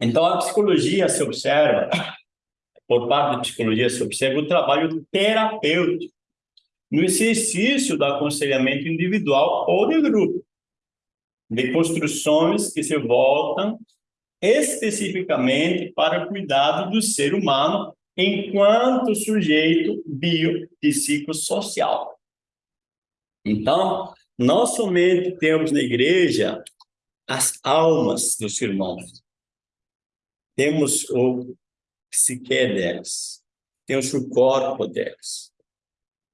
Então, a psicologia se observa, por parte da psicologia se observa o trabalho terapêutico no exercício do aconselhamento individual ou de grupo, de construções que se voltam especificamente para o cuidado do ser humano enquanto sujeito biopsicossocial. Então, nós somente temos na igreja as almas dos irmãos. Temos o psique deles, temos o corpo deles.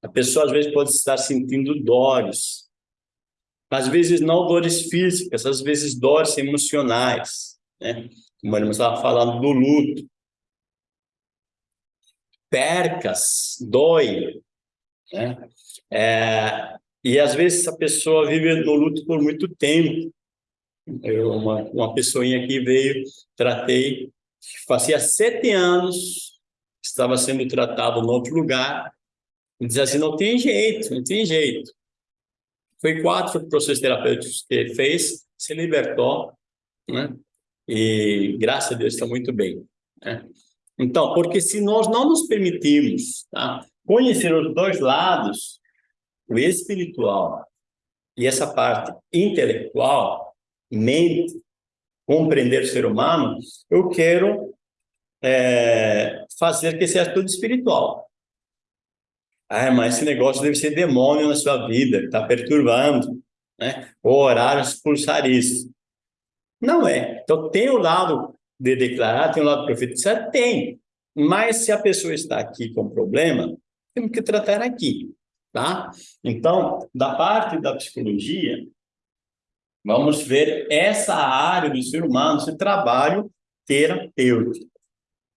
A pessoa às vezes pode estar sentindo dores, às vezes não dores físicas, às vezes dores emocionais, né? Como irmã estava falando do luto. Percas, dói, né? É, e às vezes a pessoa vive no luto por muito tempo. Eu, uma, uma pessoinha que veio, tratei, fazia sete anos, estava sendo tratado em outro lugar, e dizia assim, não tem jeito, não tem jeito. Foi quatro processos terapêuticos que ele fez, se libertou, né? E graças a Deus está muito bem. Né? Então, porque se nós não nos permitirmos tá, conhecer os dois lados, o espiritual e essa parte intelectual, mente, compreender o ser humano, eu quero é, fazer que seja tudo espiritual. Ah, mas esse negócio deve ser demônio na sua vida, está perturbando, né? O horário expulsar isso. Não é. Então, tem o lado de declarar, tem o lado profetizar? Tem. Mas se a pessoa está aqui com problema, temos que tratar aqui, tá? Então, da parte da psicologia, vamos ver essa área do ser humano, esse trabalho terapêutico.